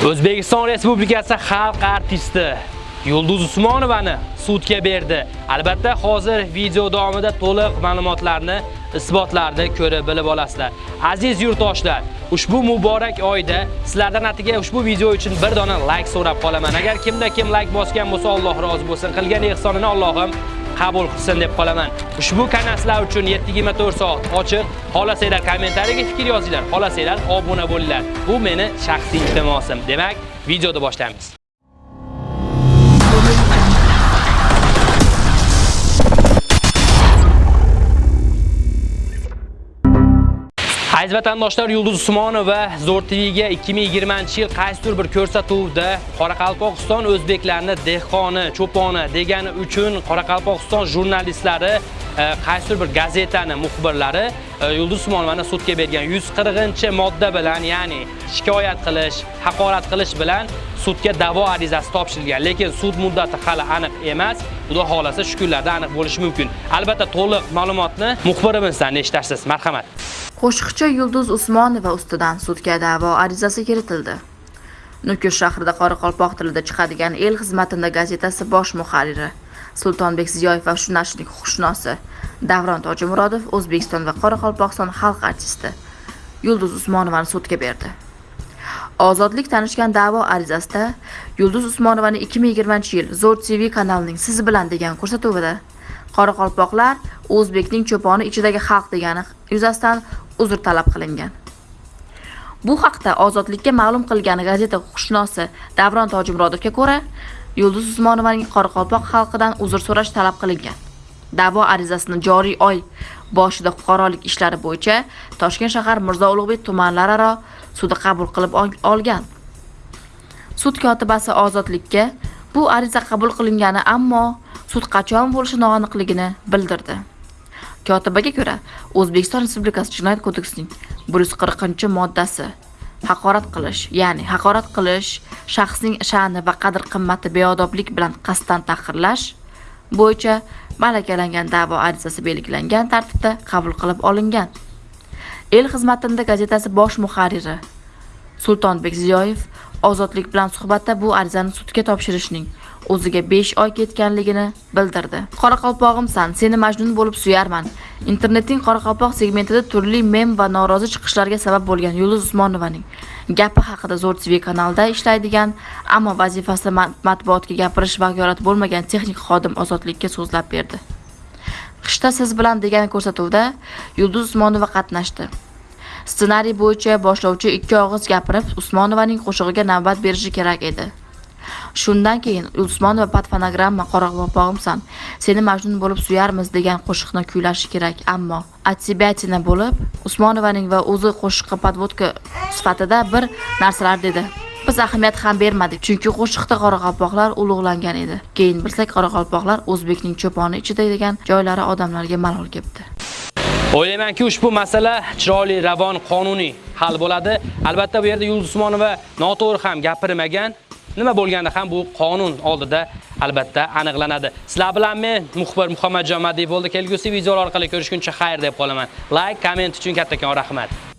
O'zbekiston Respublikasi xalq artisti Yulduz Usmonovani sudga berdi. Albatta, hozir video davomida to'liq ma'lumotlarni, isbotlarni ko'rib bilib olasizlar. Aziz yurtdoshlar, ushbu muborak oyda sizlardan atiga ushbu video uchun bir dona like so'rab qolaman. Agar kimda kim like bosgan bo'lsa, Alloh rozi bo'lsin. Qilgan ehsonini Allohim qabul qilsin deb qolaman. Ushbu kanallar uchun 7/24 soat ochiq. Xohlasanglar kommentariyaga fikr yozinglar, xohlasanglar obuna bo'linglar. Bu meni shaxsiy iltimosim. Demak, videoni boshlaymiz. Aziz vatandoshlar, Yulduz Usmonova Zo'r TVga 2020-yil qaysidir bir ko'rsatuvda Qoraqalpog'iston o'zbeklarni dehqoni, cho'poni degani uchun Qoraqalpog'iston jurnalistlari e, qaysidir bir gazetani muxbirlari e, Yulduz Usmonovani sudga bergan 140-modda bilan, ya'ni shikoyat qilish, haqorat qilish bilan sudga da'vo arizasi topshirilgan. Lekin sud muddati hali aniq emas. Xudo xolasa shu kunlarda aniq bo'lishi mumkin. Albatta, to'liq ma'lumotni muxbirimizdan eshitasiz. Marhamat. Qo'shiqchi Yulduz Usmonova ustidan sudga da'vo arizasi kiritildi. Nukus shahrida Qoraqalpoq tilida chiqadigan El xizmatida gazetasi bosh muharriri Sultonbek Ziyoyev va shu nashrning huquqshunosi Davron Tojimurodov O'zbekiston va Qoraqalpog'iston xalq artisti Yulduz Usmonovani sudga berdi. Ozodlik tanishgan da'vo arizasida Yulduz Usmonovani 2020-yil Zo'r TV kanalining Siz bilan degan ko'rsatuvida Qoraqalpoqlar O'zbekning cho'poni ichidagi xalq degani yuzasidan uzr talab qilingan. Bu haqda Ozodlikka ma'lum qilgan gazeta huquqshunosi Davron Tojimurodovga ko'ra, Yulduz Usmonovaning Qoraqalpoq xalqidan uzr so'rash talab qilingan. Da'vo arizasini joriy oy boshida fuqarolik ishlari bo'yicha Toshkent shahar Mirzo Ulug'bek tumanlararo sudi qabul qilib olgan. Sud kotibasi Ozodlikka bu ariza qabul qilingani, ammo sud qachon bo'lishi noaniqligini bildirdi. Kotibaga ko'ra, O'zbekiston Respublikasi Jinoyat kodeksining 140-moddasi haqorat qilish, ya'ni haqorat qilish, shaxsning sha'ni va qadr-qimmati beodoblik bilan qasddan tahqirlash bo'yicha malakalangan da'vo arizasi belgilangan tartibda qabul qilib olingan. El xizmatida gazetasi bosh muharriri Sultonbek Ziyoyev Ozodlik bilan suhbatda bu arizani sudga topshirishning o'ziga 5 oy ketganligini bildirdi. Qoraqalpog'imsan, seni majnun bo'lib suyarman. Internetning Qoraqalpoq segmentida turli mem va norozi chiqishlarga sabab bo'lgan Yulduz Usmonovaning gapi haqida Zo'r TV kanalida ishlaydigan, ammo vazifasida matbuotga gapirish vakolati bo'lmagan texnik xodim Ozodlikka so'zlab berdi. Qishda siz bilan degan ko'rsatuvda Yulduz Usmonova qatnashdi. Ssenariy bo'yicha boshlovchi ikki og'iz gapirib, Usmonovaning qo'shig'iga navbat berishi kerak edi. Shundan keyin Usmonova patfonogramma Qoraqalpog'imsan, seni majnun bo'lib suyarmiz degan qo'shiqni kuylashi kerak, ammo Atsibatina bo'lib, Usmonovaning va o'zi qo'shiqqa podvodka sifatida bir narsalar dedi. Biz ahamiyat ham bermadik, chunki qo'shiqda qoraqalpoqlar ulug'langan edi. Keyin bilsak, qoraqalpoqlar O'zbekning cho'poni ichida degan joylari odamlarga malol kepti O'ylaymanki, ushbu masala chiroyli, ravon, qonuniy hal bo'ladi. Albatta, bu yerda Yulduz Usmonova noto'g'ri ham gapirmagan. Nima bo'lganda ham bu qonun oldida albatta aniqlanadi. Sizlar bilan men muxbir Muhammadjon Madiyev bo'ldi. Kelgusi videolar orqali ko'rishguncha xayr deb qolaman. Like, komment uchun kattakon rahmat.